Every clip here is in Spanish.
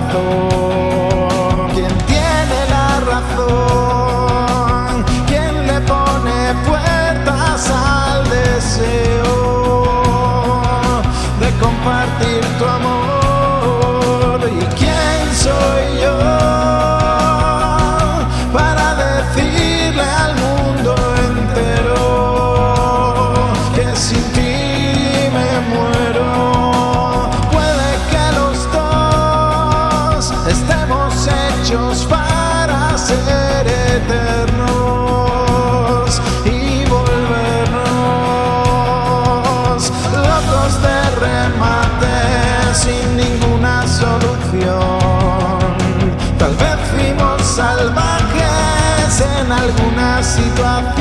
da. Para ser eternos y volvernos locos de remate sin ninguna solución. Tal vez fuimos salvajes en alguna situación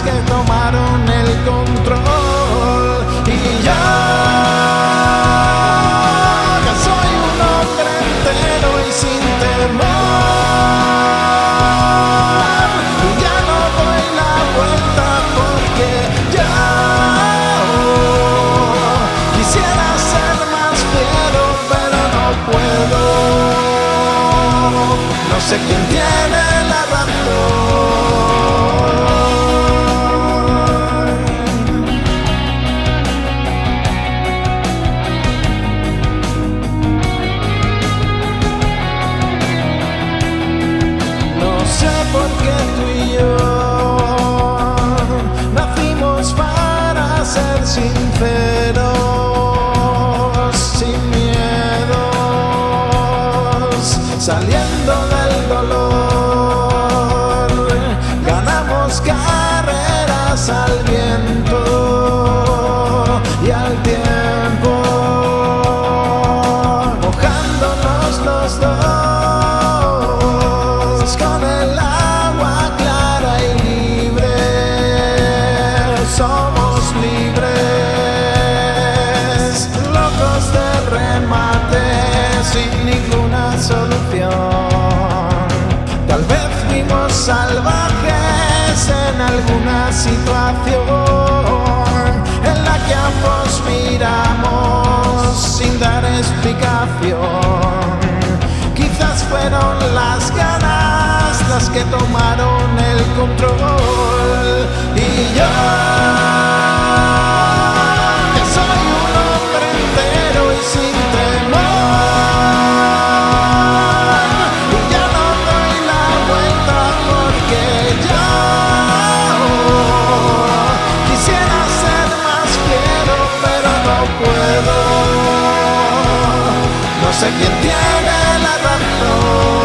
que tomaron el control. Y yo que soy un hombre entero y sin temor. Ya no doy la vuelta porque ya quisiera ser más fiero pero no puedo. No sé quién tiene ser sinceros, sin miedos, saliendo del dolor, ganamos carreras al viento salvajes en alguna situación en la que ambos miramos sin dar explicación. Quizás fueron las ganas las que tomaron el control No sé quién tiene la razón.